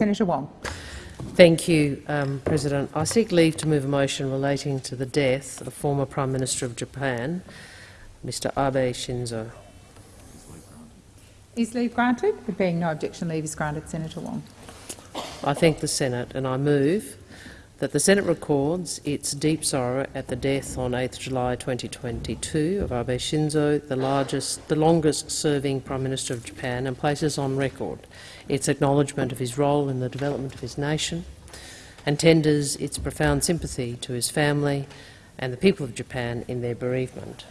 Senator Wong. Thank you, um, President. I seek leave to move a motion relating to the death of former Prime Minister of Japan, Mr Abe Shinzo. Is leave granted? There being no objection, leave is granted. Senator Wong. I thank the Senate and I move that the Senate records its deep sorrow at the death on 8 July 2022 of Abe Shinzo, the, largest, the longest-serving Prime Minister of Japan, and places on record its acknowledgement of his role in the development of his nation and tenders its profound sympathy to his family and the people of Japan in their bereavement.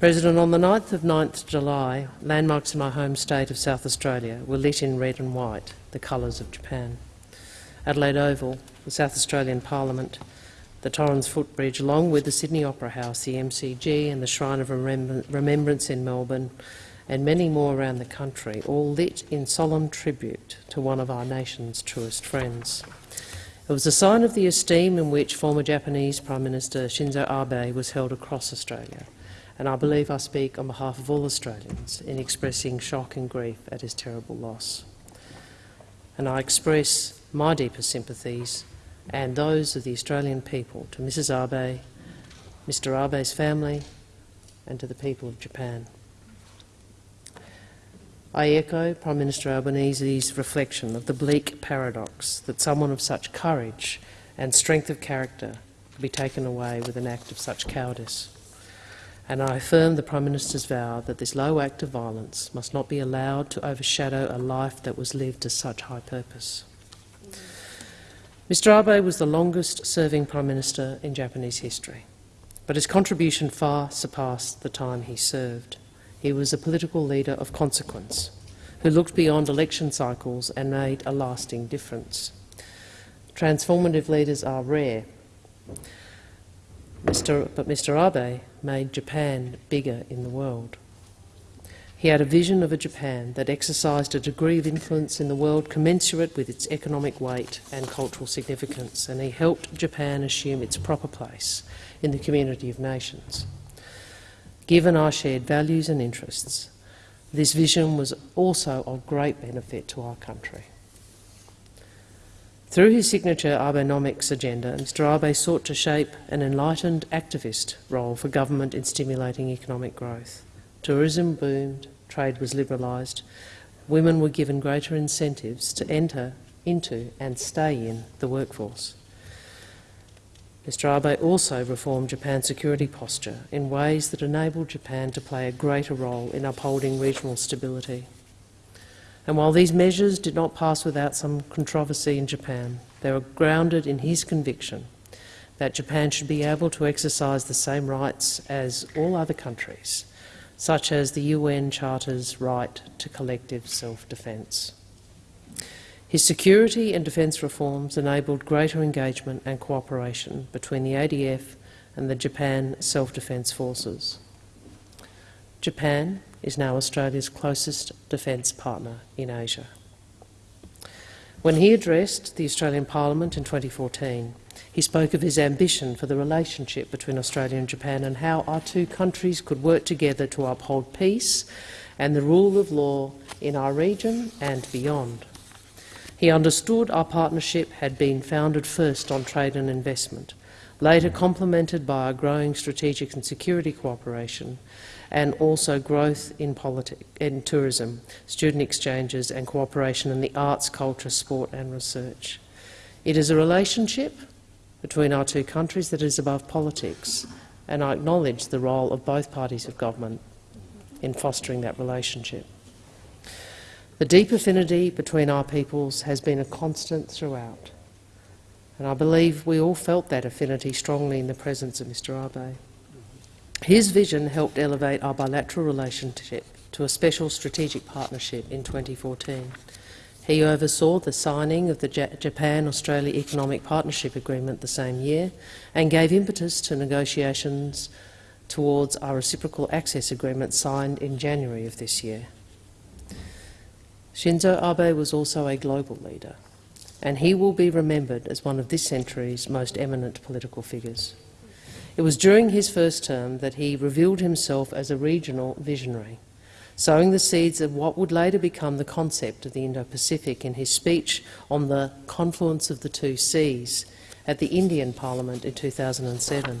President, on the 9th of 9th July, landmarks in my home state of South Australia were lit in red and white, the colours of Japan. Adelaide Oval, the South Australian Parliament, the Torrens Footbridge, along with the Sydney Opera House, the MCG and the Shrine of Remembrance in Melbourne, and many more around the country, all lit in solemn tribute to one of our nation's truest friends. It was a sign of the esteem in which former Japanese Prime Minister Shinzo Abe was held across Australia, and I believe I speak on behalf of all Australians in expressing shock and grief at his terrible loss. And I express my deepest sympathies and those of the Australian people to Mrs Abe, Mr Abe's family and to the people of Japan. I echo Prime Minister Albanese's reflection of the bleak paradox that someone of such courage and strength of character could be taken away with an act of such cowardice. And I affirm the Prime Minister's vow that this low act of violence must not be allowed to overshadow a life that was lived to such high purpose. Mr Abe was the longest-serving Prime Minister in Japanese history, but his contribution far surpassed the time he served. He was a political leader of consequence, who looked beyond election cycles and made a lasting difference. Transformative leaders are rare, Mr. but Mr Abe made Japan bigger in the world. He had a vision of a Japan that exercised a degree of influence in the world commensurate with its economic weight and cultural significance, and he helped Japan assume its proper place in the community of nations. Given our shared values and interests, this vision was also of great benefit to our country. Through his signature Abenomics agenda, Mr Abe sought to shape an enlightened activist role for government in stimulating economic growth. Tourism boomed, trade was liberalised, women were given greater incentives to enter into and stay in the workforce. Mr Abe also reformed Japan's security posture in ways that enabled Japan to play a greater role in upholding regional stability. And while these measures did not pass without some controversy in Japan, they were grounded in his conviction that Japan should be able to exercise the same rights as all other countries, such as the UN Charter's right to collective self-defence. His security and defence reforms enabled greater engagement and cooperation between the ADF and the Japan Self-Defence Forces. Japan is now Australia's closest defence partner in Asia. When he addressed the Australian Parliament in 2014, he spoke of his ambition for the relationship between Australia and Japan and how our two countries could work together to uphold peace and the rule of law in our region and beyond. He understood our partnership had been founded first on trade and investment, later complemented by our growing strategic and security cooperation, and also growth in, in tourism, student exchanges and cooperation in the arts, culture, sport and research. It is a relationship between our two countries that is above politics, and I acknowledge the role of both parties of government in fostering that relationship. The deep affinity between our peoples has been a constant throughout, and I believe we all felt that affinity strongly in the presence of Mr Abe. His vision helped elevate our bilateral relationship to a special strategic partnership in 2014. He oversaw the signing of the Japan-Australia Economic Partnership Agreement the same year and gave impetus to negotiations towards our reciprocal access agreement signed in January of this year. Shinzo Abe was also a global leader, and he will be remembered as one of this century's most eminent political figures. It was during his first term that he revealed himself as a regional visionary, sowing the seeds of what would later become the concept of the Indo-Pacific in his speech on the confluence of the two seas at the Indian Parliament in 2007.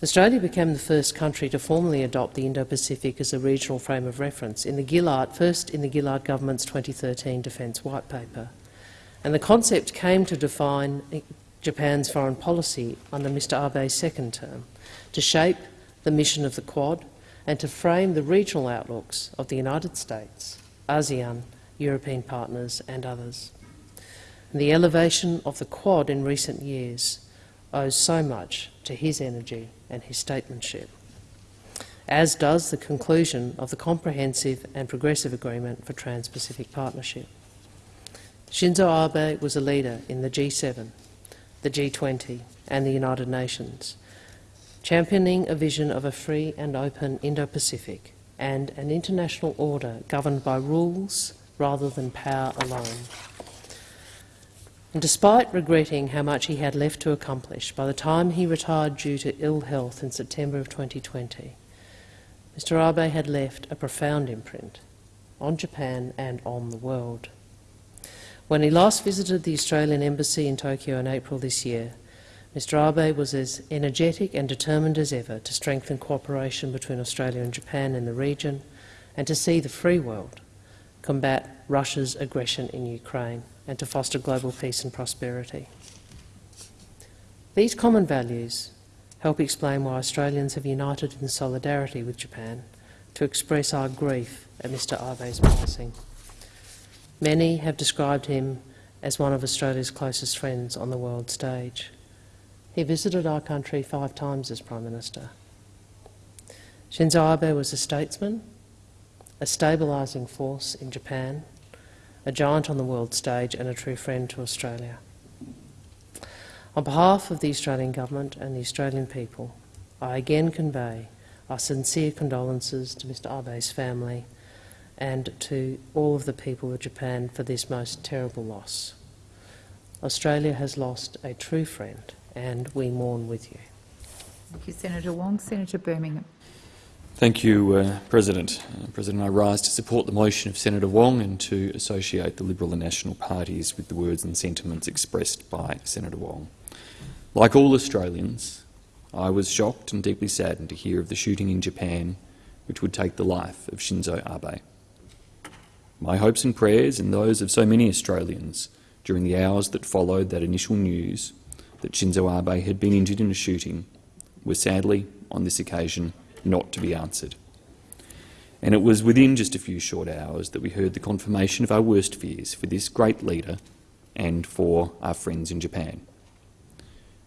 Australia became the first country to formally adopt the Indo-Pacific as a regional frame of reference, in the Gillard, first in the Gillard government's 2013 Defence White Paper. And the concept came to define Japan's foreign policy under Mr Abe's second term, to shape the mission of the Quad and to frame the regional outlooks of the United States, ASEAN, European partners and others. And the elevation of the Quad in recent years owes so much to his energy and his statesmanship, as does the conclusion of the Comprehensive and Progressive Agreement for Trans-Pacific Partnership. Shinzo Abe was a leader in the G7, the G20 and the United Nations, championing a vision of a free and open Indo-Pacific and an international order governed by rules rather than power alone. And despite regretting how much he had left to accomplish by the time he retired due to ill health in September of 2020, Mr Abe had left a profound imprint on Japan and on the world. When he last visited the Australian Embassy in Tokyo in April this year, Mr Abe was as energetic and determined as ever to strengthen cooperation between Australia and Japan in the region and to see the free world combat Russia's aggression in Ukraine and to foster global peace and prosperity. These common values help explain why Australians have united in solidarity with Japan to express our grief at Mr Abe's passing. Many have described him as one of Australia's closest friends on the world stage. He visited our country five times as Prime Minister. Shinzo Abe was a statesman, a stabilising force in Japan, a giant on the world stage and a true friend to Australia. On behalf of the Australian Government and the Australian people, I again convey our sincere condolences to Mr Abe's family and to all of the people of Japan for this most terrible loss. Australia has lost a true friend and we mourn with you. Thank you, Senator Wong. Senator Birmingham. Thank you, uh, President. Uh, President, I rise to support the motion of Senator Wong and to associate the Liberal and National parties with the words and sentiments expressed by Senator Wong. Like all Australians, I was shocked and deeply saddened to hear of the shooting in Japan which would take the life of Shinzo Abe. My hopes and prayers and those of so many Australians during the hours that followed that initial news that Shinzo Abe had been injured in a shooting were sadly, on this occasion, not to be answered. And it was within just a few short hours that we heard the confirmation of our worst fears for this great leader and for our friends in Japan.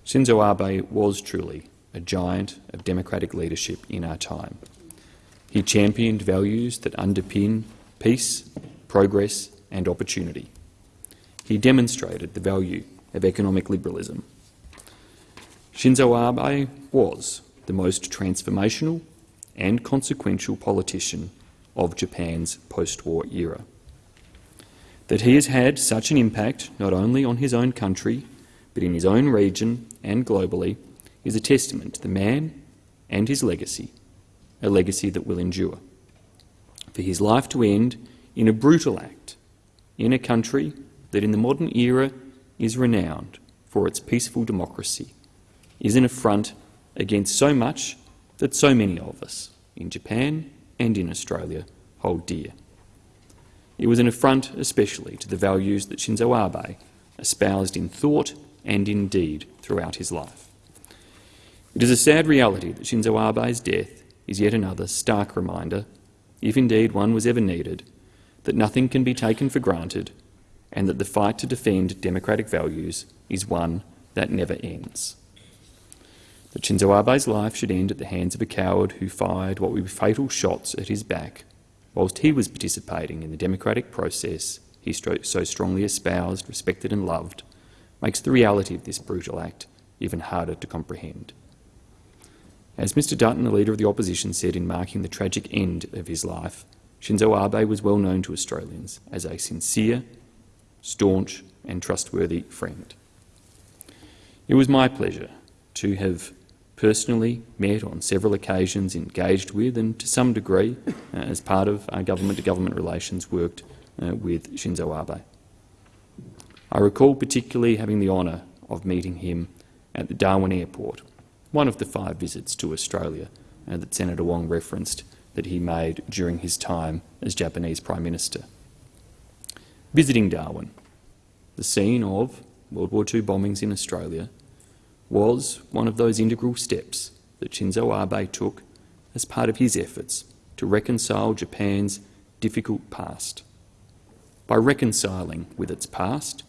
Shinzo Abe was truly a giant of democratic leadership in our time. He championed values that underpin peace, progress and opportunity. He demonstrated the value of economic liberalism Shinzo Abe was the most transformational and consequential politician of Japan's post-war era. That he has had such an impact not only on his own country but in his own region and globally is a testament to the man and his legacy, a legacy that will endure. For his life to end in a brutal act in a country that in the modern era is renowned for its peaceful democracy is an affront against so much that so many of us in Japan and in Australia hold dear. It was an affront especially to the values that Shinzo Abe espoused in thought and in deed throughout his life. It is a sad reality that Shinzo Abe's death is yet another stark reminder, if indeed one was ever needed, that nothing can be taken for granted and that the fight to defend democratic values is one that never ends that Shinzo Abe's life should end at the hands of a coward who fired what would be fatal shots at his back whilst he was participating in the democratic process he so strongly espoused, respected and loved, makes the reality of this brutal act even harder to comprehend. As Mr Dutton, the Leader of the Opposition, said in marking the tragic end of his life, Shinzo Abe was well known to Australians as a sincere, staunch and trustworthy friend. It was my pleasure to have personally met on several occasions, engaged with and to some degree, uh, as part of our government-to-government relations, worked uh, with Shinzo Abe. I recall particularly having the honour of meeting him at the Darwin Airport, one of the five visits to Australia uh, that Senator Wong referenced that he made during his time as Japanese Prime Minister. Visiting Darwin, the scene of World War II bombings in Australia, was one of those integral steps that Shinzo Abe took as part of his efforts to reconcile Japan's difficult past. By reconciling with its past,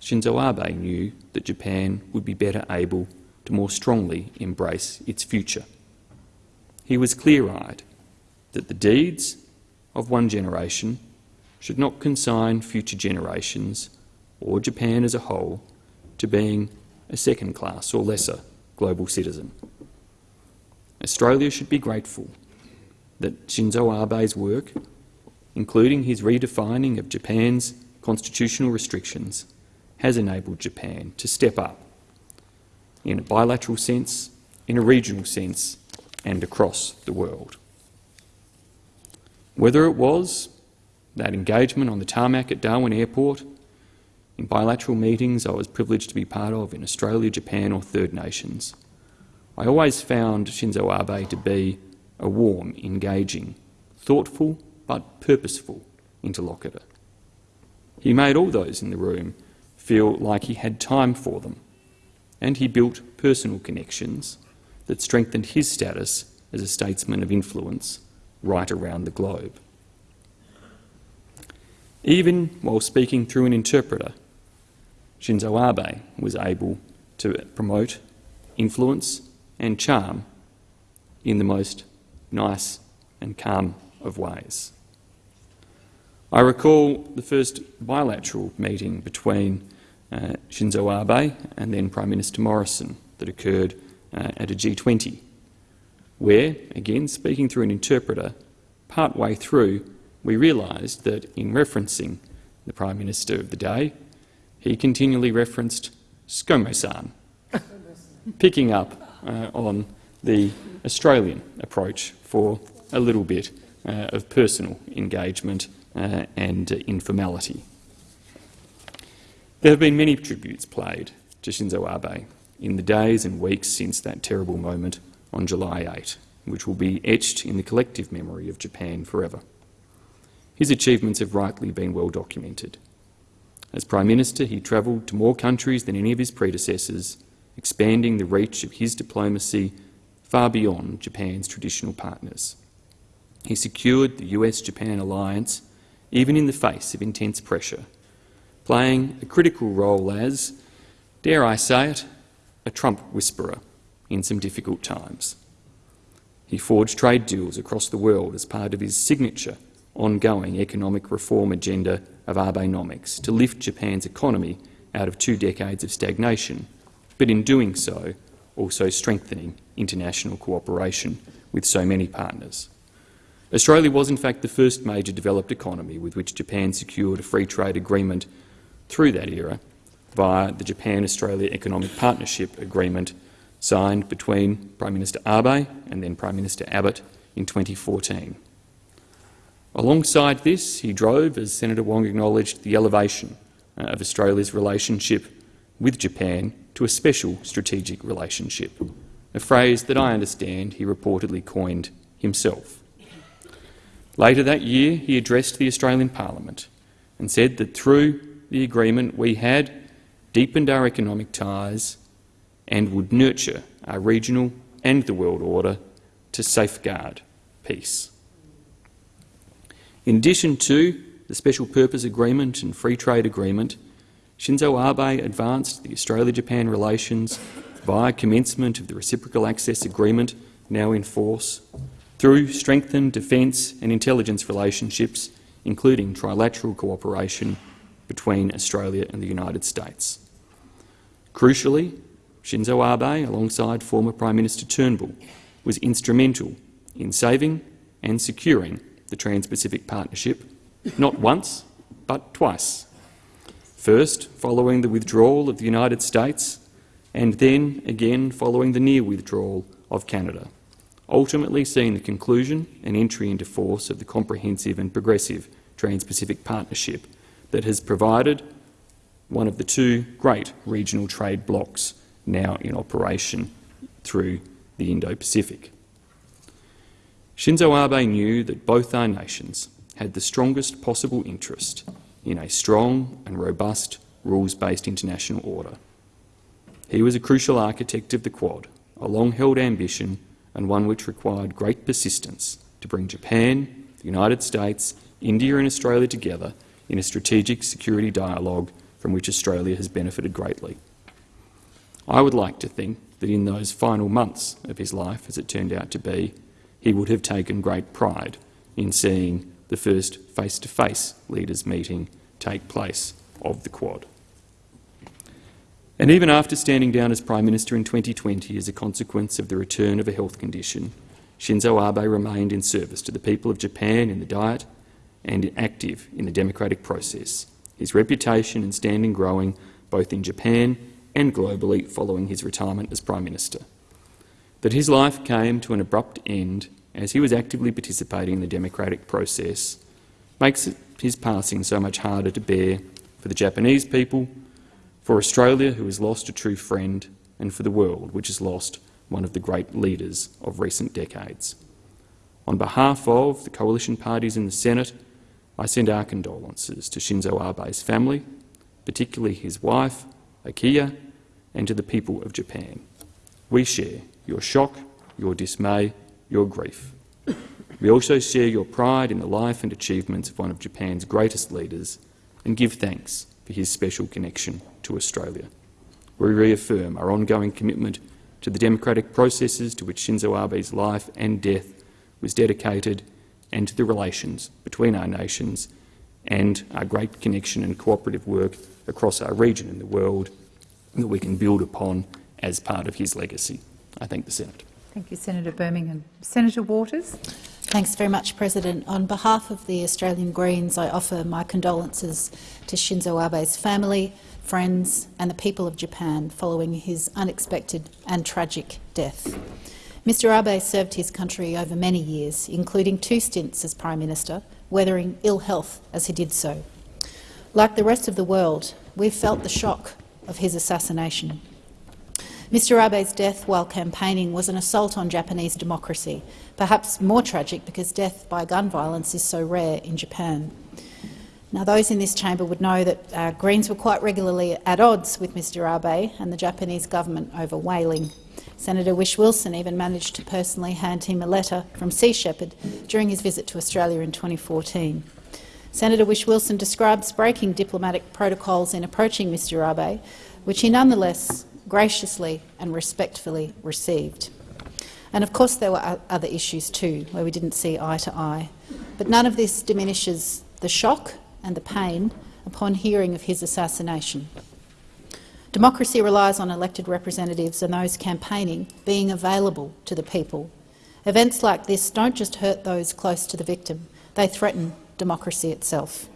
Shinzo Abe knew that Japan would be better able to more strongly embrace its future. He was clear-eyed that the deeds of one generation should not consign future generations or Japan as a whole to being a second class or lesser global citizen. Australia should be grateful that Shinzo Abe's work, including his redefining of Japan's constitutional restrictions, has enabled Japan to step up in a bilateral sense, in a regional sense and across the world. Whether it was that engagement on the tarmac at Darwin Airport in bilateral meetings I was privileged to be part of in Australia, Japan or Third Nations. I always found Shinzo Abe to be a warm, engaging, thoughtful but purposeful interlocutor. He made all those in the room feel like he had time for them, and he built personal connections that strengthened his status as a statesman of influence right around the globe. Even while speaking through an interpreter, Shinzo Abe was able to promote influence and charm in the most nice and calm of ways. I recall the first bilateral meeting between uh, Shinzo Abe and then Prime Minister Morrison that occurred uh, at a G20, where, again speaking through an interpreter, part way through we realised that in referencing the Prime Minister of the day, he continually referenced ScoMo-san, picking up uh, on the Australian approach for a little bit uh, of personal engagement uh, and informality. There have been many tributes played to Shinzo Abe in the days and weeks since that terrible moment on July 8, which will be etched in the collective memory of Japan forever. His achievements have rightly been well documented. As Prime Minister, he travelled to more countries than any of his predecessors, expanding the reach of his diplomacy far beyond Japan's traditional partners. He secured the US-Japan alliance even in the face of intense pressure, playing a critical role as, dare I say it, a Trump whisperer in some difficult times. He forged trade deals across the world as part of his signature ongoing economic reform agenda of Abenomics to lift Japan's economy out of two decades of stagnation, but in doing so also strengthening international cooperation with so many partners. Australia was in fact the first major developed economy with which Japan secured a free trade agreement through that era via the Japan-Australia Economic Partnership Agreement signed between Prime Minister Abe and then Prime Minister Abbott in 2014. Alongside this, he drove, as Senator Wong acknowledged, the elevation uh, of Australia's relationship with Japan to a special strategic relationship, a phrase that I understand he reportedly coined himself. Later that year, he addressed the Australian Parliament and said that through the agreement we had deepened our economic ties and would nurture our regional and the world order to safeguard peace. In addition to the Special Purpose Agreement and Free Trade Agreement, Shinzo Abe advanced the Australia-Japan relations via commencement of the Reciprocal Access Agreement now in force, through strengthened defence and intelligence relationships, including trilateral cooperation between Australia and the United States. Crucially, Shinzo Abe, alongside former Prime Minister Turnbull, was instrumental in saving and securing the Trans-Pacific Partnership, not once, but twice. First, following the withdrawal of the United States, and then again following the near withdrawal of Canada, ultimately seeing the conclusion and entry into force of the comprehensive and progressive Trans-Pacific Partnership that has provided one of the two great regional trade blocs now in operation through the Indo-Pacific. Shinzo Abe knew that both our nations had the strongest possible interest in a strong and robust rules-based international order. He was a crucial architect of the Quad, a long-held ambition and one which required great persistence to bring Japan, the United States, India and Australia together in a strategic security dialogue from which Australia has benefited greatly. I would like to think that in those final months of his life, as it turned out to be, he would have taken great pride in seeing the first face-to-face -face leaders' meeting take place of the Quad. And even after standing down as Prime Minister in 2020 as a consequence of the return of a health condition, Shinzo Abe remained in service to the people of Japan in the Diet and active in the democratic process, his reputation and standing growing both in Japan and globally following his retirement as Prime Minister. That his life came to an abrupt end as he was actively participating in the democratic process makes his passing so much harder to bear for the Japanese people, for Australia, who has lost a true friend, and for the world, which has lost one of the great leaders of recent decades. On behalf of the coalition parties in the Senate, I send our condolences to Shinzo Abe's family, particularly his wife, Akie, and to the people of Japan. We share your shock, your dismay, your grief. We also share your pride in the life and achievements of one of Japan's greatest leaders and give thanks for his special connection to Australia. We reaffirm our ongoing commitment to the democratic processes to which Shinzo Abe's life and death was dedicated and to the relations between our nations and our great connection and cooperative work across our region and the world that we can build upon as part of his legacy. I thank the Senate. Thank you, Senator Birmingham. Senator Waters. Thanks very much, President. On behalf of the Australian Greens, I offer my condolences to Shinzo Abe's family, friends and the people of Japan following his unexpected and tragic death. Mr Abe served his country over many years, including two stints as Prime Minister, weathering ill health as he did so. Like the rest of the world, we've felt the shock of his assassination. Mr Abe's death while campaigning was an assault on Japanese democracy, perhaps more tragic because death by gun violence is so rare in Japan. Now, those in this chamber would know that uh, Greens were quite regularly at odds with Mr Abe and the Japanese government over whaling. Senator Whish-Wilson even managed to personally hand him a letter from Sea Shepherd during his visit to Australia in 2014. Senator Whish-Wilson describes breaking diplomatic protocols in approaching Mr Abe, which he nonetheless graciously and respectfully received. And of course there were other issues too, where we didn't see eye to eye. But none of this diminishes the shock and the pain upon hearing of his assassination. Democracy relies on elected representatives and those campaigning being available to the people. Events like this don't just hurt those close to the victim, they threaten democracy itself.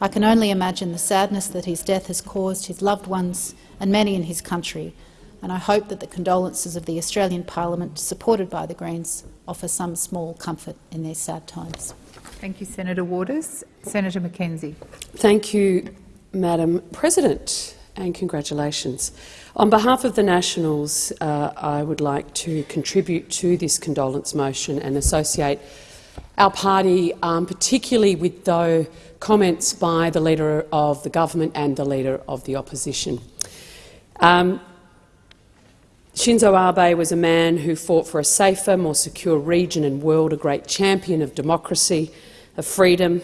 I can only imagine the sadness that his death has caused his loved ones and many in his country, and I hope that the condolences of the Australian Parliament, supported by the Greens, offer some small comfort in these sad times. Thank you, Senator Waters. Senator McKenzie. Thank you, Madam President, and congratulations. On behalf of the Nationals, uh, I would like to contribute to this condolence motion and associate our party, um, particularly with the comments by the Leader of the Government and the Leader of the Opposition. Um, Shinzo Abe was a man who fought for a safer, more secure region and world, a great champion of democracy, of freedom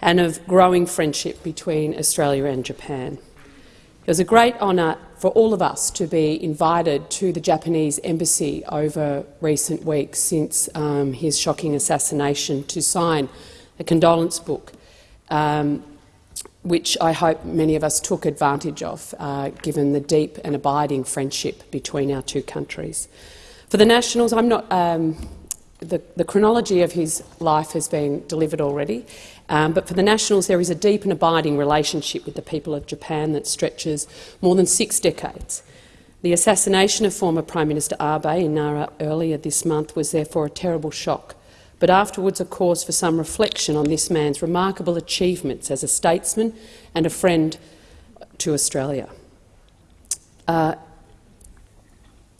and of growing friendship between Australia and Japan. It was a great honour for all of us to be invited to the Japanese embassy over recent weeks since um, his shocking assassination to sign a condolence book um, which I hope many of us took advantage of, uh, given the deep and abiding friendship between our two countries. For the Nationals, I'm not. Um, the, the, chronology of his life has been delivered already, um, but for the Nationals there is a deep and abiding relationship with the people of Japan that stretches more than six decades. The assassination of former Prime Minister Abe in Nara earlier this month was therefore a terrible shock, but afterwards a cause for some reflection on this man's remarkable achievements as a statesman and a friend to Australia. Uh,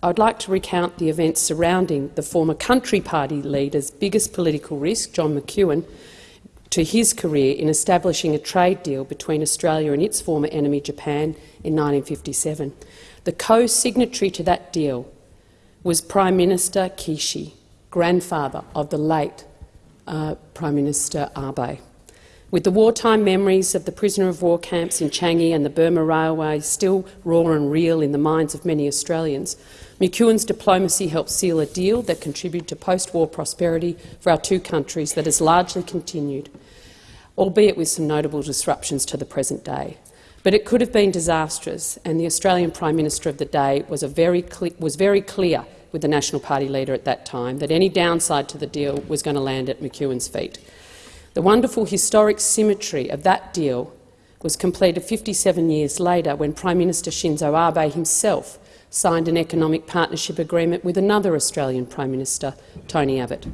I'd like to recount the events surrounding the former Country Party leader's biggest political risk, John McEwen, to his career in establishing a trade deal between Australia and its former enemy Japan in 1957. The co-signatory to that deal was Prime Minister Kishi, grandfather of the late uh, Prime Minister Abe. With the wartime memories of the prisoner of war camps in Changi and the Burma Railway still raw and real in the minds of many Australians, McEwen's diplomacy helped seal a deal that contributed to post-war prosperity for our two countries that has largely continued, albeit with some notable disruptions to the present day. But it could have been disastrous, and the Australian Prime Minister of the day was, very, was very clear with the National Party leader at that time that any downside to the deal was going to land at McEwen's feet. The wonderful historic symmetry of that deal was completed 57 years later when Prime Minister Shinzo Abe himself signed an economic partnership agreement with another Australian Prime Minister, Tony Abbott.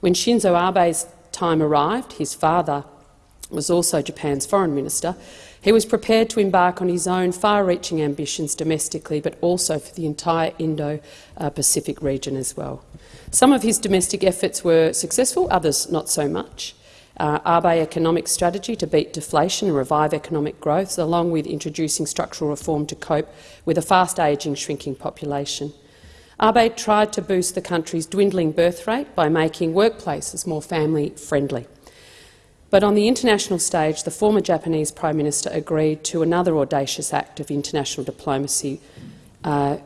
When Shinzo Abe's time arrived, his father was also Japan's foreign minister, he was prepared to embark on his own far-reaching ambitions domestically, but also for the entire Indo-Pacific region as well. Some of his domestic efforts were successful, others not so much. Uh, Abe economic strategy to beat deflation and revive economic growth, along with introducing structural reform to cope with a fast-ageing, shrinking population. Abe tried to boost the country's dwindling birth rate by making workplaces more family-friendly. But on the international stage, the former Japanese Prime Minister agreed to another audacious act of international diplomacy, uh,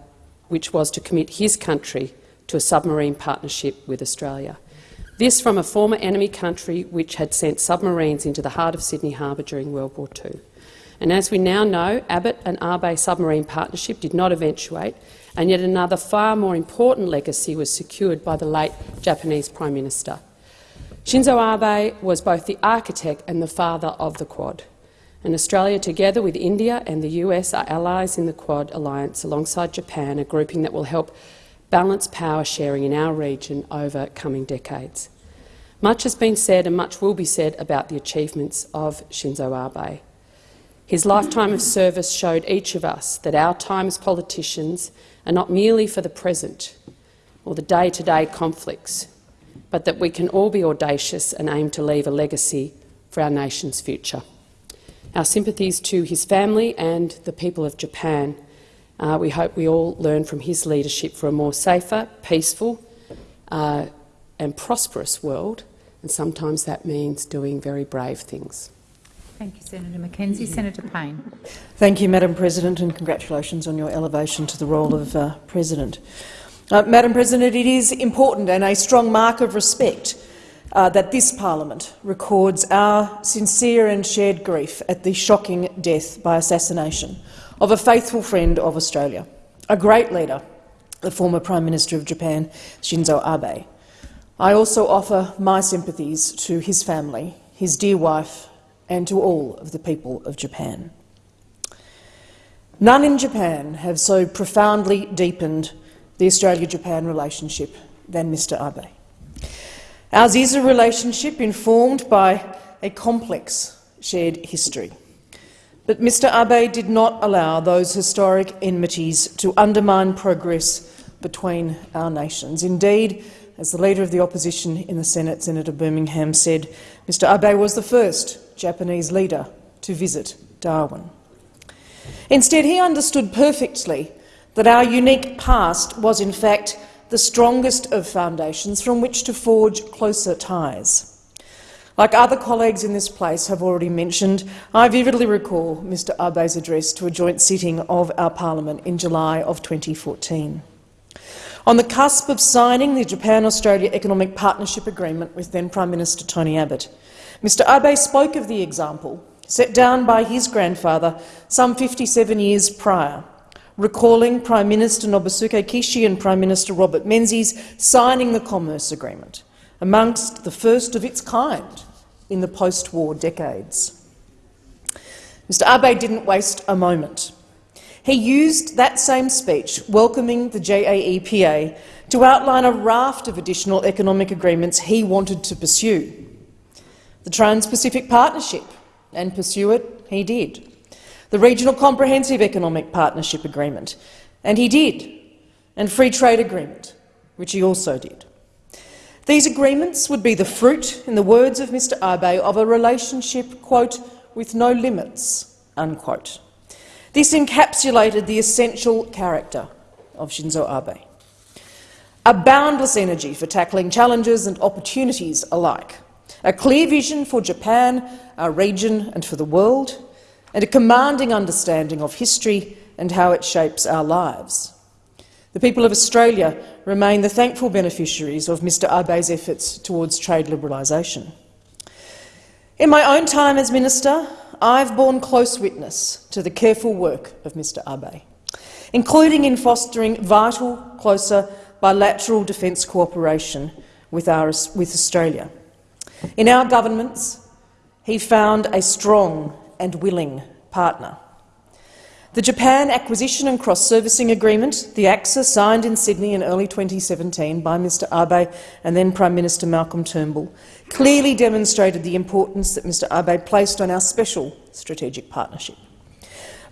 which was to commit his country to a submarine partnership with Australia. This from a former enemy country which had sent submarines into the heart of Sydney Harbour during World War II. And as we now know, Abbott and Abe submarine partnership did not eventuate, and yet another far more important legacy was secured by the late Japanese Prime Minister. Shinzo Abe was both the architect and the father of the Quad. And Australia, together with India and the US, are allies in the Quad alliance alongside Japan, a grouping that will help balance power sharing in our region over coming decades. Much has been said and much will be said about the achievements of Shinzo Abe. His lifetime of service showed each of us that our time as politicians are not merely for the present or the day-to-day -day conflicts, but that we can all be audacious and aim to leave a legacy for our nation's future. Our sympathies to his family and the people of Japan. Uh, we hope we all learn from his leadership for a more safer, peaceful uh, and prosperous world, and sometimes that means doing very brave things. Thank you, Senator McKenzie. Senator Payne. Thank you, Madam President, and congratulations on your elevation to the role of uh, President. Uh, Madam President, it is important and a strong mark of respect uh, that this parliament records our sincere and shared grief at the shocking death by assassination of a faithful friend of Australia, a great leader, the former Prime Minister of Japan, Shinzo Abe. I also offer my sympathies to his family, his dear wife and to all of the people of Japan. None in Japan have so profoundly deepened the Australia-Japan relationship than Mr Abe. Ours is a relationship informed by a complex shared history. But Mr Abe did not allow those historic enmities to undermine progress between our nations. Indeed, as the Leader of the Opposition in the Senate, Senator Birmingham, said, Mr Abe was the first Japanese leader to visit Darwin. Instead, he understood perfectly that our unique past was in fact the strongest of foundations from which to forge closer ties. Like other colleagues in this place have already mentioned, I vividly recall Mr Abe's address to a joint sitting of our parliament in July of 2014. On the cusp of signing the Japan-Australia Economic Partnership Agreement with then Prime Minister Tony Abbott, Mr Abe spoke of the example set down by his grandfather some 57 years prior recalling Prime Minister Nobusuke Kishi and Prime Minister Robert Menzies signing the Commerce Agreement, amongst the first of its kind in the post-war decades. Mr Abe didn't waste a moment. he used that same speech, welcoming the JAEPA, to outline a raft of additional economic agreements he wanted to pursue. The Trans-Pacific Partnership, and pursue it he did. The Regional Comprehensive Economic Partnership Agreement, and he did. And Free Trade Agreement, which he also did. These agreements would be the fruit, in the words of Mr Abe, of a relationship, quote, with no limits, unquote. This encapsulated the essential character of Shinzo Abe. A boundless energy for tackling challenges and opportunities alike, a clear vision for Japan, our region and for the world, and a commanding understanding of history and how it shapes our lives. The people of Australia remain the thankful beneficiaries of Mr Abe's efforts towards trade liberalisation. In my own time as minister, I've borne close witness to the careful work of Mr Abe, including in fostering vital, closer bilateral defence cooperation with, our, with Australia. In our governments, he found a strong and willing partner. The Japan Acquisition and Cross-Servicing Agreement, the ACSA, signed in Sydney in early 2017 by Mr Abe and then Prime Minister Malcolm Turnbull, clearly demonstrated the importance that Mr Abe placed on our special strategic partnership.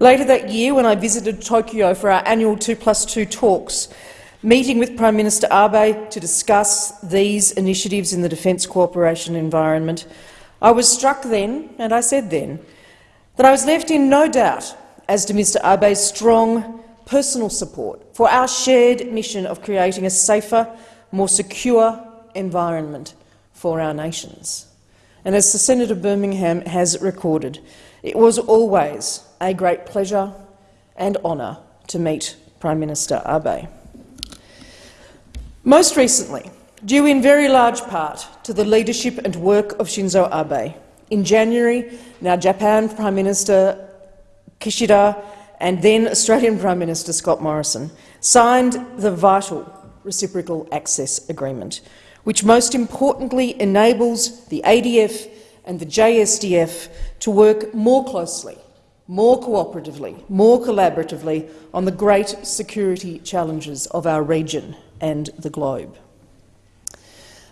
Later that year, when I visited Tokyo for our annual 2 plus 2 talks, meeting with Prime Minister Abe to discuss these initiatives in the defence cooperation environment, I was struck then, and I said then, that I was left in no doubt as to Mr Abe's strong personal support for our shared mission of creating a safer, more secure environment for our nations. And as the Senator Birmingham has recorded, it was always a great pleasure and honour to meet Prime Minister Abe. Most recently, due in very large part to the leadership and work of Shinzo Abe, in January, now Japan Prime Minister Kishida and then Australian Prime Minister Scott Morrison signed the vital Reciprocal Access Agreement, which most importantly enables the ADF and the JSDF to work more closely, more cooperatively, more collaboratively on the great security challenges of our region and the globe.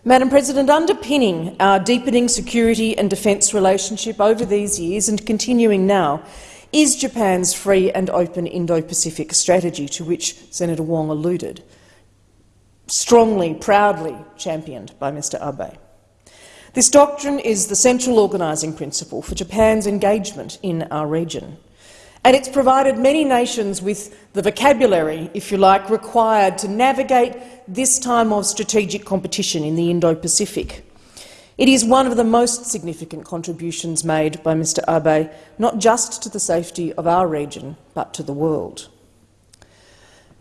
Madam President, underpinning our deepening security and defence relationship over these years and continuing now is Japan's free and open Indo-Pacific strategy, to which Senator Wong alluded, strongly, proudly championed by Mr Abe. This doctrine is the central organising principle for Japan's engagement in our region, and it's provided many nations with the vocabulary, if you like, required to navigate this time of strategic competition in the Indo-Pacific. It is one of the most significant contributions made by Mr Abe, not just to the safety of our region, but to the world.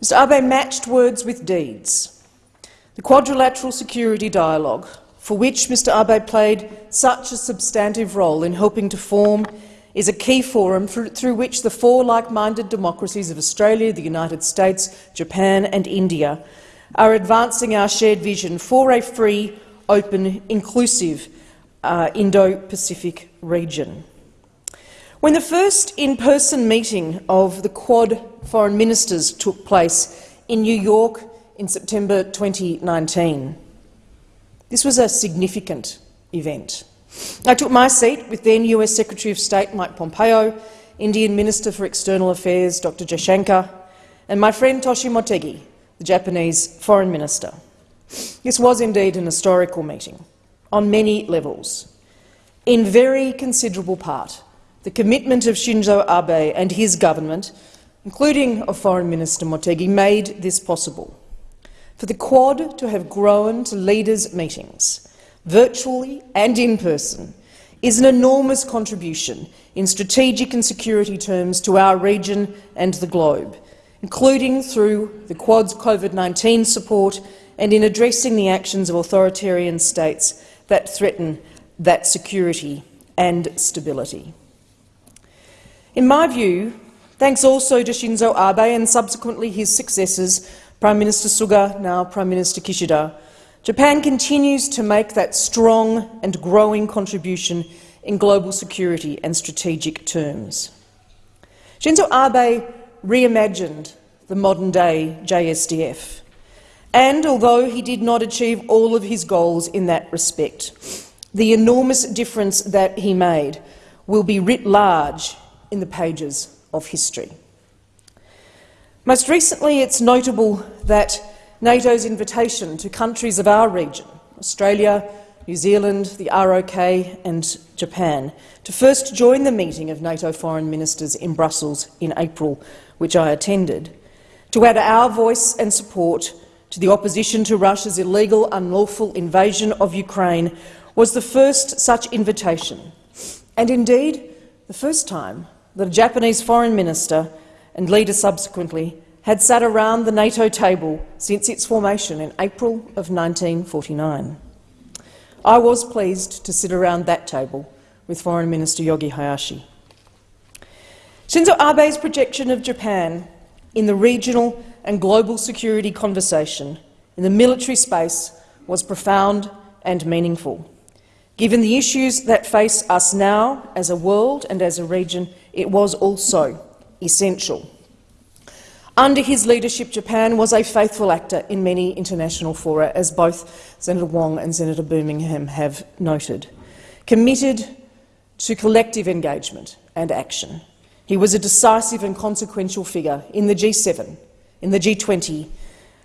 Mr Abe matched words with deeds. The quadrilateral security dialogue, for which Mr Abe played such a substantive role in helping to form, is a key forum through which the four like-minded democracies of Australia, the United States, Japan and India are advancing our shared vision for a free, open, inclusive uh, Indo-Pacific region. When the first in-person meeting of the Quad foreign ministers took place in New York in September 2019, this was a significant event. I took my seat with then US Secretary of State Mike Pompeo, Indian Minister for External Affairs Dr Jaishankar, and my friend Toshi Motegi, the Japanese Foreign Minister. This was indeed an historical meeting on many levels. In very considerable part, the commitment of Shinzo Abe and his government, including of Foreign Minister Motegi, made this possible. For the Quad to have grown to leaders' meetings, virtually and in person, is an enormous contribution in strategic and security terms to our region and the globe, including through the Quad's COVID-19 support and in addressing the actions of authoritarian states that threaten that security and stability. In my view, thanks also to Shinzo Abe and subsequently his successors, Prime Minister Suga, now Prime Minister Kishida, Japan continues to make that strong and growing contribution in global security and strategic terms. Shinzo Abe reimagined the modern-day JSDF. And although he did not achieve all of his goals in that respect, the enormous difference that he made will be writ large in the pages of history. Most recently, it's notable that NATO's invitation to countries of our region, Australia, New Zealand, the ROK and Japan, to first join the meeting of NATO foreign ministers in Brussels in April, which I attended, to add our voice and support to the opposition to Russia's illegal, unlawful invasion of Ukraine was the first such invitation, and indeed the first time that a Japanese foreign minister and leader subsequently had sat around the NATO table since its formation in April of 1949. I was pleased to sit around that table with Foreign Minister Yoshi Hayashi. Shinzo Abe's projection of Japan in the regional and global security conversation in the military space was profound and meaningful. Given the issues that face us now as a world and as a region, it was also essential. Under his leadership, Japan was a faithful actor in many international fora, as both Senator Wong and Senator Birmingham have noted, committed to collective engagement and action. He was a decisive and consequential figure in the G7, in the G20,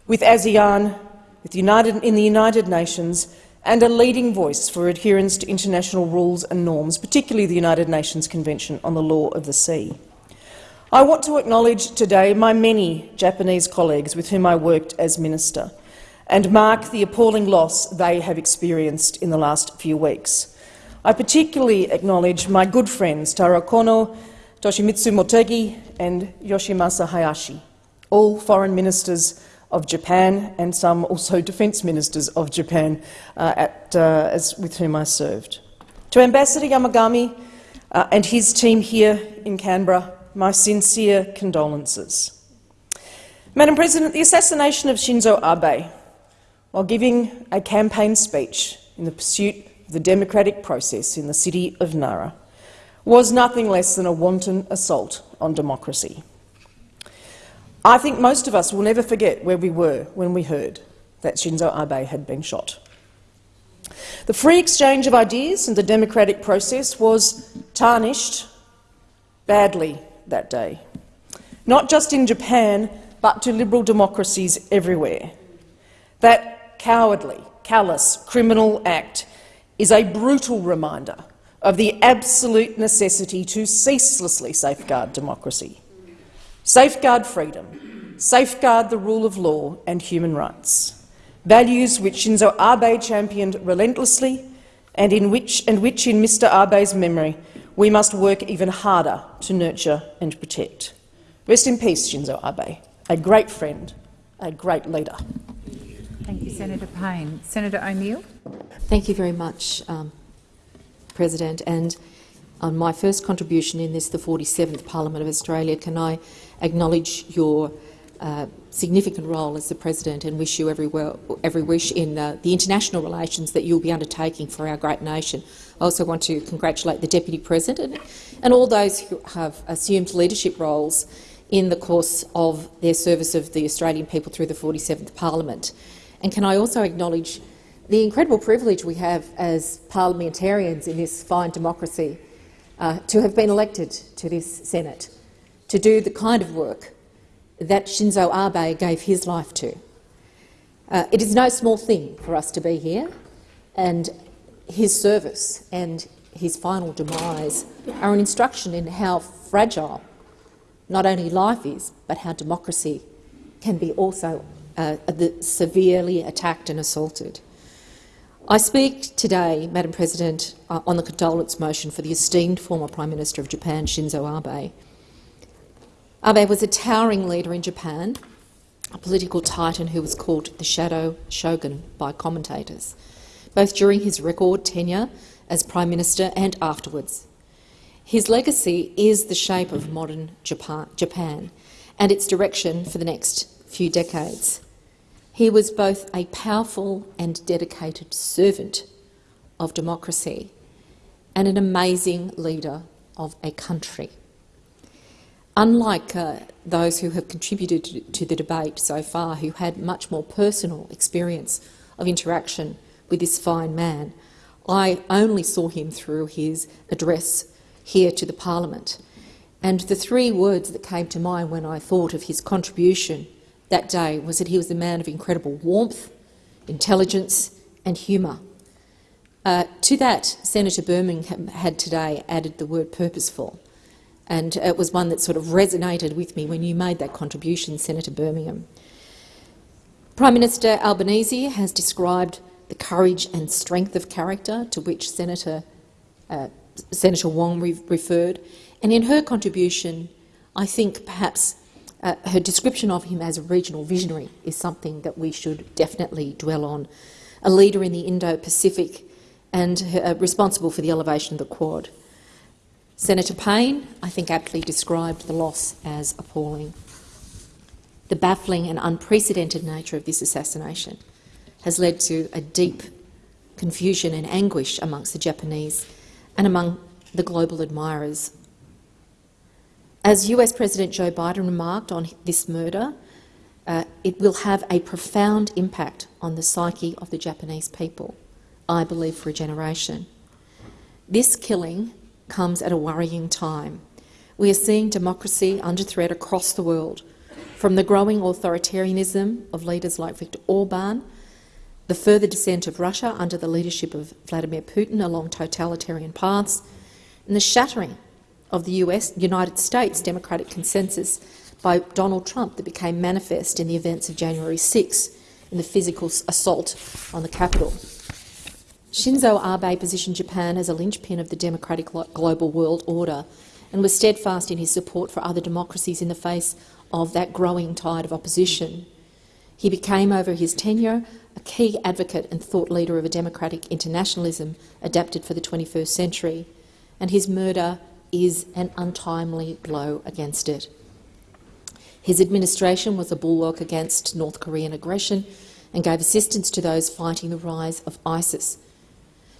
with ASEAN, with United, in the United Nations, and a leading voice for adherence to international rules and norms, particularly the United Nations Convention on the Law of the Sea. I want to acknowledge today my many Japanese colleagues with whom I worked as minister and mark the appalling loss they have experienced in the last few weeks. I particularly acknowledge my good friends Taro Kono, Toshimitsu Motegi and Yoshimasa Hayashi, all foreign ministers of Japan and some also defence ministers of Japan uh, at, uh, as, with whom I served. To Ambassador Yamagami uh, and his team here in Canberra, my sincere condolences. Madam President, the assassination of Shinzo Abe, while giving a campaign speech in the pursuit of the democratic process in the city of Nara, was nothing less than a wanton assault on democracy. I think most of us will never forget where we were when we heard that Shinzo Abe had been shot. The free exchange of ideas and the democratic process was tarnished badly that day, not just in Japan, but to liberal democracies everywhere. That cowardly, callous, criminal act is a brutal reminder of the absolute necessity to ceaselessly safeguard democracy, safeguard freedom, safeguard the rule of law and human rights, values which Shinzo Abe championed relentlessly and, in which, and which, in Mr Abe's memory, we must work even harder to nurture and protect. Rest in peace, Shinzo Abe, a great friend, a great leader. Thank you, Senator Payne. Senator O'Neill. Thank you very much, um, President. And on my first contribution in this, the 47th Parliament of Australia, can I acknowledge your uh, significant role as the President and wish you every, well, every wish in uh, the international relations that you'll be undertaking for our great nation. I also want to congratulate the Deputy President and all those who have assumed leadership roles in the course of their service of the Australian people through the 47th Parliament. And can I also acknowledge the incredible privilege we have as parliamentarians in this fine democracy uh, to have been elected to this Senate, to do the kind of work that Shinzo Abe gave his life to. Uh, it is no small thing for us to be here, and his service and his final demise are an instruction in how fragile not only life is, but how democracy can be also uh, severely attacked and assaulted. I speak today, Madam President, uh, on the condolence motion for the esteemed former Prime Minister of Japan, Shinzo Abe. Abe was a towering leader in Japan, a political titan who was called the Shadow Shogun by commentators, both during his record tenure as Prime Minister and afterwards. His legacy is the shape of modern Japan and its direction for the next few decades. He was both a powerful and dedicated servant of democracy and an amazing leader of a country. unlike uh, those who have contributed to, to the debate so far, who had much more personal experience of interaction with this fine man, I only saw him through his address here to the parliament. And the three words that came to mind when I thought of his contribution that day was that he was a man of incredible warmth, intelligence and humour. Uh, to that, Senator Birmingham had today added the word purposeful, and it was one that sort of resonated with me when you made that contribution, Senator Birmingham. Prime Minister Albanese has described the courage and strength of character to which Senator, uh, Senator Wong re referred, and in her contribution, I think perhaps uh, her description of him as a regional visionary is something that we should definitely dwell on. A leader in the Indo-Pacific and uh, responsible for the elevation of the Quad. Senator Payne, I think, aptly described the loss as appalling. The baffling and unprecedented nature of this assassination has led to a deep confusion and anguish amongst the Japanese and among the global admirers. As US President Joe Biden remarked on this murder, uh, it will have a profound impact on the psyche of the Japanese people, I believe for a generation. This killing comes at a worrying time. We are seeing democracy under threat across the world, from the growing authoritarianism of leaders like Viktor Orban, the further descent of Russia under the leadership of Vladimir Putin along totalitarian paths, and the shattering of the US, United States democratic consensus by Donald Trump that became manifest in the events of January 6 in the physical assault on the Capitol. Shinzo Abe positioned Japan as a linchpin of the democratic global world order and was steadfast in his support for other democracies in the face of that growing tide of opposition. He became, over his tenure, a key advocate and thought leader of a democratic internationalism adapted for the 21st century, and his murder is an untimely blow against it. His administration was a bulwark against North Korean aggression and gave assistance to those fighting the rise of ISIS.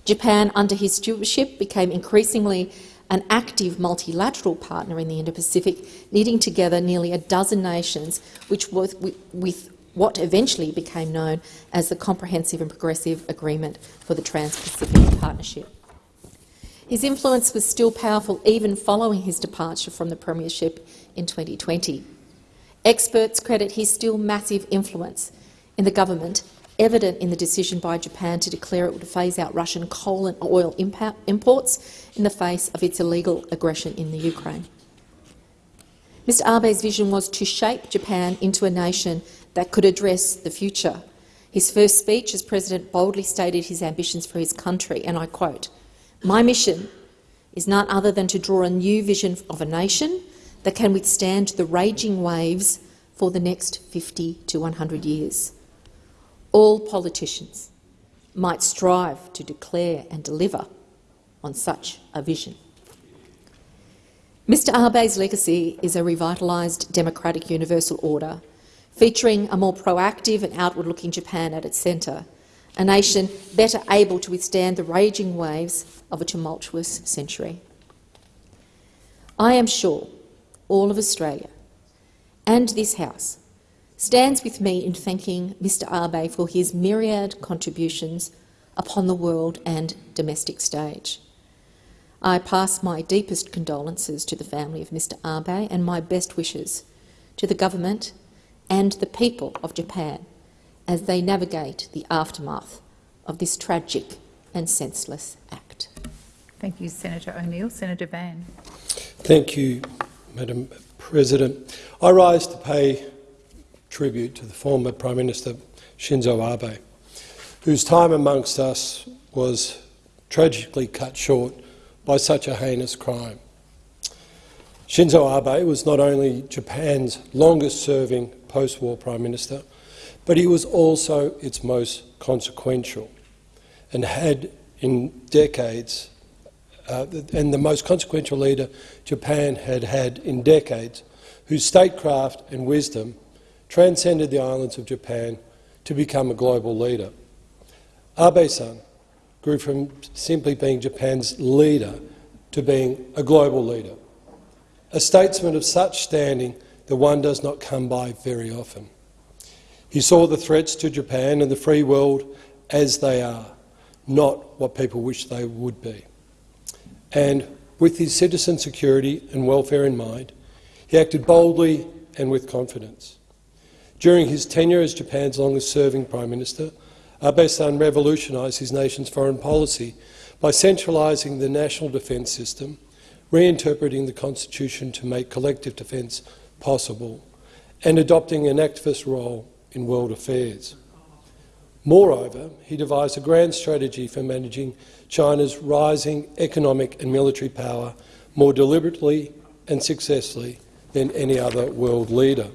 Japan, under his stewardship, became increasingly an active multilateral partner in the Indo-Pacific, knitting together nearly a dozen nations, which was with what eventually became known as the Comprehensive and Progressive Agreement for the Trans-Pacific Partnership. His influence was still powerful even following his departure from the premiership in 2020. Experts credit his still massive influence in the government, evident in the decision by Japan to declare it would phase out Russian coal and oil imports in the face of its illegal aggression in the Ukraine. Mr Abe's vision was to shape Japan into a nation that could address the future. His first speech as president boldly stated his ambitions for his country, and I quote, My mission is none other than to draw a new vision of a nation that can withstand the raging waves for the next 50 to 100 years. All politicians might strive to declare and deliver on such a vision. Mr Abe's legacy is a revitalised democratic universal order, featuring a more proactive and outward-looking Japan at its centre, a nation better able to withstand the raging waves of a tumultuous century. I am sure all of Australia and this House stands with me in thanking Mr Abe for his myriad contributions upon the world and domestic stage. I pass my deepest condolences to the family of Mr Abe and my best wishes to the government and the people of Japan as they navigate the aftermath of this tragic and senseless act. Thank you, Senator O'Neill. Senator Van. Thank you, Madam President. I rise to pay tribute to the former Prime Minister Shinzo Abe, whose time amongst us was tragically cut short by such a heinous crime. Shinzo Abe was not only Japan's longest-serving post-war Prime Minister, but he was also its most consequential and had in decades uh, and the most consequential leader Japan had had in decades, whose statecraft and wisdom transcended the islands of Japan to become a global leader. Abe-san grew from simply being Japan's leader to being a global leader. a statesman of such standing that one does not come by very often. He saw the threats to Japan and the free world as they are, not what people wish they would be. And with his citizen security and welfare in mind, he acted boldly and with confidence. During his tenure as Japan's longest-serving Prime Minister, Abe-san revolutionised his nation's foreign policy by centralising the national defence system, reinterpreting the constitution to make collective defence possible, and adopting an activist role in world affairs. Moreover, he devised a grand strategy for managing China's rising economic and military power more deliberately and successfully than any other world leader.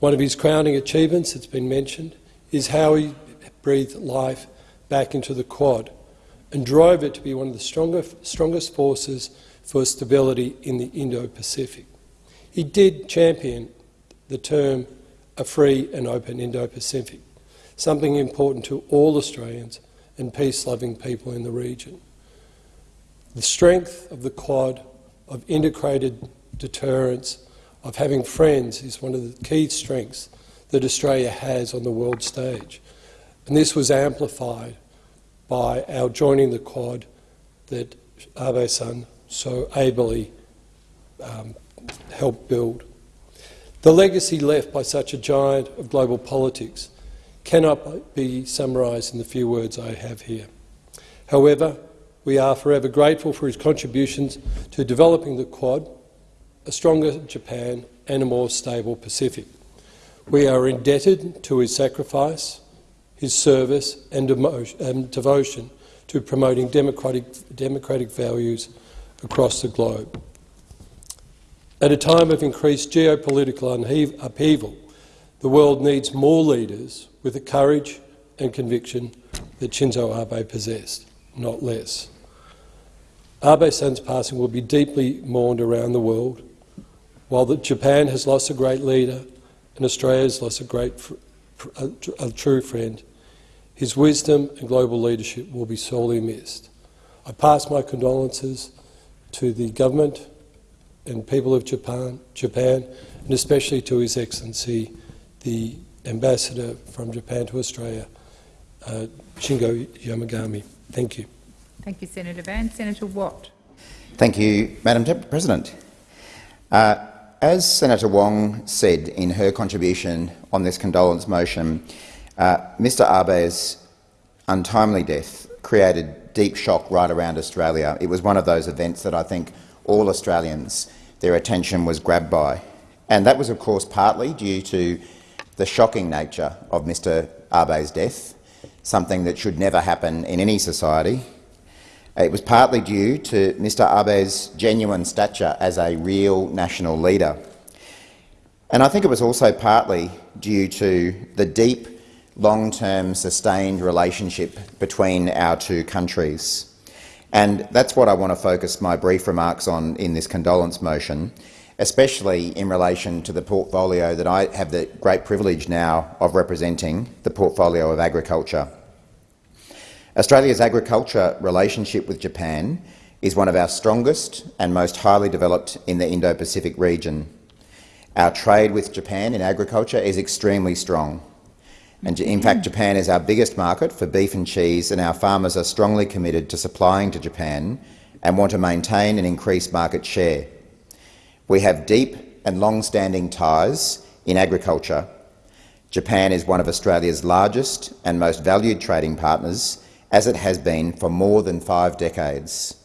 One of his crowning achievements, it's been mentioned, is how he breathed life back into the Quad and drove it to be one of the strongest, strongest forces for stability in the Indo-Pacific. He did champion the term a free and open Indo-Pacific, something important to all Australians and peace-loving people in the region. The strength of the Quad, of integrated deterrence, of having friends is one of the key strengths that Australia has on the world stage. And this was amplified by our joining the Quad that Abe-san so ably um, helped build. The legacy left by such a giant of global politics cannot be summarised in the few words I have here. However, we are forever grateful for his contributions to developing the Quad, a stronger Japan and a more stable Pacific. We are indebted to his sacrifice, his service and, and devotion to promoting democratic, democratic values across the globe. At a time of increased geopolitical upheaval, the world needs more leaders with the courage and conviction that Shinzo Abe possessed, not less. Abe-san's passing will be deeply mourned around the world. While Japan has lost a great leader, and Australia has lost a great, a, a true friend. His wisdom and global leadership will be sorely missed. I pass my condolences to the government and people of Japan, Japan, and especially to His Excellency, the Ambassador from Japan to Australia, uh, Shingo Yamagami. Thank you. Thank you, Senator Van. Senator Watt. Thank you, Madam President. Uh, as Senator Wong said in her contribution on this condolence motion, uh, Mr Abe's untimely death created deep shock right around Australia. It was one of those events that I think all Australians, their attention was grabbed by. And that was, of course, partly due to the shocking nature of Mr Abe's death, something that should never happen in any society, it was partly due to Mr Abe's genuine stature as a real national leader. And I think it was also partly due to the deep, long-term, sustained relationship between our two countries. And that's what I want to focus my brief remarks on in this condolence motion, especially in relation to the portfolio that I have the great privilege now of representing, the portfolio of agriculture. Australia's agriculture relationship with Japan is one of our strongest and most highly developed in the Indo-Pacific region. Our trade with Japan in agriculture is extremely strong. And in fact, Japan is our biggest market for beef and cheese, and our farmers are strongly committed to supplying to Japan and want to maintain and increase market share. We have deep and long-standing ties in agriculture. Japan is one of Australia's largest and most valued trading partners as it has been for more than five decades.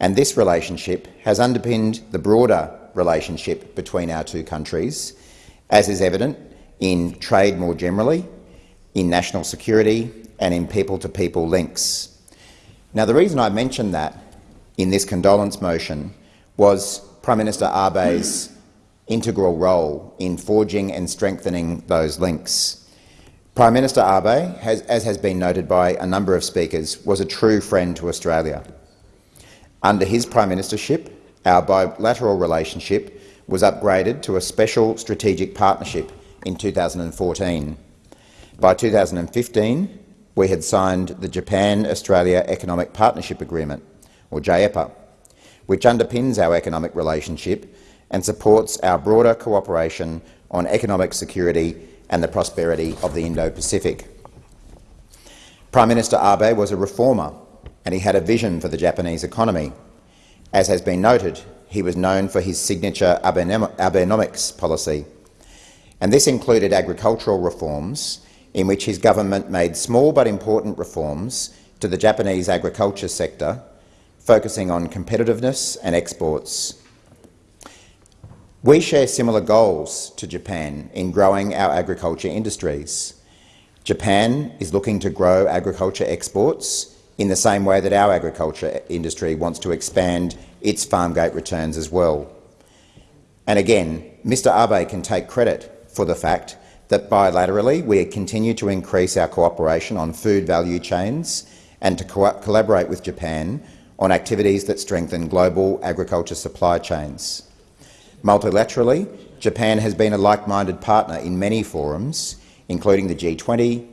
And this relationship has underpinned the broader relationship between our two countries, as is evident in trade more generally, in national security and in people-to-people -people links. Now, the reason I mentioned that in this condolence motion was Prime Minister Abe's integral role in forging and strengthening those links. Prime Minister Abe, has, as has been noted by a number of speakers, was a true friend to Australia. Under his prime ministership, our bilateral relationship was upgraded to a special strategic partnership in 2014. By 2015, we had signed the Japan-Australia Economic Partnership Agreement, or JEPA, which underpins our economic relationship and supports our broader cooperation on economic security and the prosperity of the Indo-Pacific. Prime Minister Abe was a reformer and he had a vision for the Japanese economy. As has been noted, he was known for his signature Abenomics policy, and this included agricultural reforms in which his government made small but important reforms to the Japanese agriculture sector, focusing on competitiveness and exports. We share similar goals to Japan in growing our agriculture industries. Japan is looking to grow agriculture exports in the same way that our agriculture industry wants to expand its farm gate returns as well. And again, Mr Abe can take credit for the fact that bilaterally we continue to increase our cooperation on food value chains and to co collaborate with Japan on activities that strengthen global agriculture supply chains. Multilaterally, Japan has been a like-minded partner in many forums, including the G20,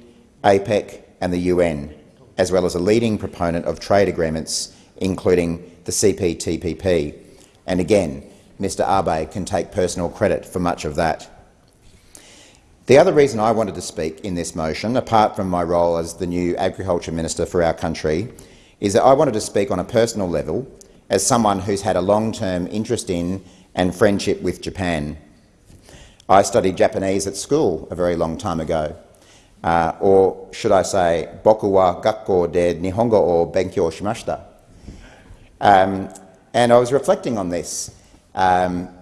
APEC and the UN, as well as a leading proponent of trade agreements, including the CPTPP. And again, Mr Abe can take personal credit for much of that. The other reason I wanted to speak in this motion, apart from my role as the new Agriculture Minister for our country, is that I wanted to speak on a personal level as someone who's had a long-term interest in and friendship with Japan. I studied Japanese at school a very long time ago, uh, or should I say, boku wa gakko de nihongo o benkyou shimashita. Um, and I was reflecting on this. Um,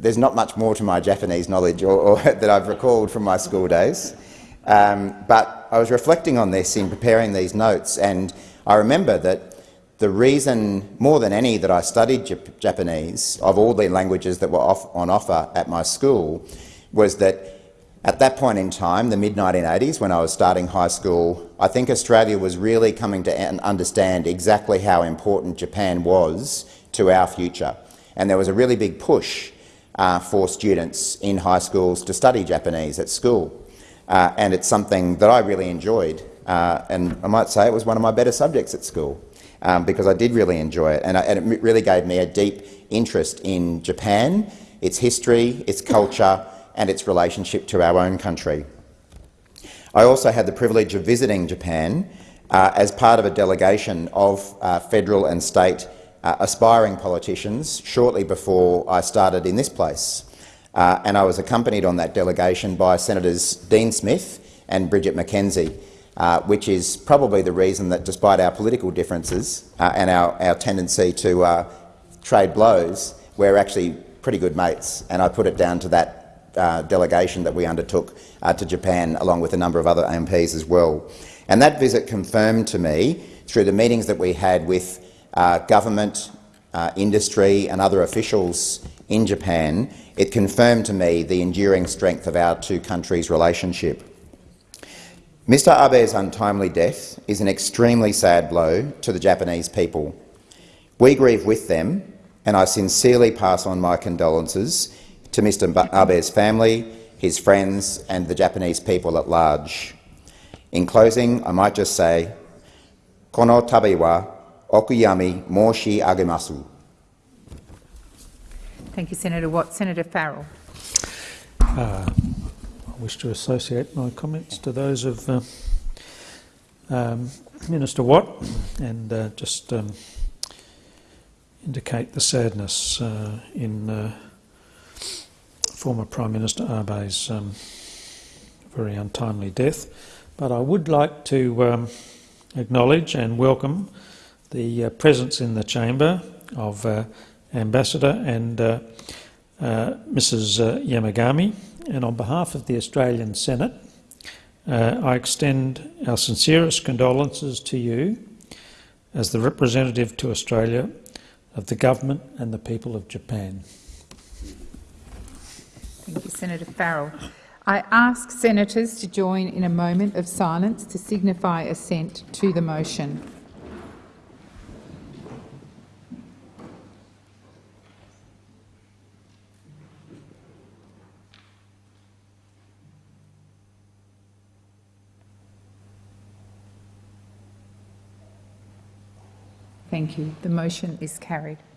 there's not much more to my Japanese knowledge or, or that I've recalled from my school days. Um, but I was reflecting on this in preparing these notes, and I remember that the reason, more than any, that I studied Jap Japanese, of all the languages that were off, on offer at my school, was that at that point in time, the mid-1980s, when I was starting high school, I think Australia was really coming to understand exactly how important Japan was to our future. And there was a really big push uh, for students in high schools to study Japanese at school. Uh, and it's something that I really enjoyed. Uh, and I might say it was one of my better subjects at school um, because I did really enjoy it. And, I, and it really gave me a deep interest in Japan, its history, its culture, and its relationship to our own country. I also had the privilege of visiting Japan uh, as part of a delegation of uh, federal and state uh, aspiring politicians shortly before I started in this place. Uh, and I was accompanied on that delegation by Senators Dean Smith and Bridget McKenzie, uh, which is probably the reason that despite our political differences uh, and our, our tendency to trade blows, we're actually pretty good mates. And I put it down to that uh, delegation that we undertook uh, to Japan, along with a number of other MPs as well. And that visit confirmed to me, through the meetings that we had with uh, government, uh, industry and other officials in Japan, it confirmed to me the enduring strength of our two countries' relationship. Mr Abe's untimely death is an extremely sad blow to the Japanese people. We grieve with them, and I sincerely pass on my condolences to Mr Abe's family, his friends and the Japanese people at large. In closing, I might just say, Kono tabe wa okuyami moshi agemasu. Thank you, Senator Watt. Senator Farrell. Uh, I wish to associate my comments to those of uh, um, Minister Watt and uh, just um, indicate the sadness uh, in uh, former Prime Minister Abe's um, very untimely death. But I would like to um, acknowledge and welcome the uh, presence in the chamber of uh, Ambassador and uh, uh Mrs uh, Yamagami. And on behalf of the Australian Senate, uh, I extend our sincerest condolences to you as the representative to Australia of the government and the people of Japan. Thank you, Senator Farrell. I ask senators to join in a moment of silence to signify assent to the motion. Thank you. The motion is carried.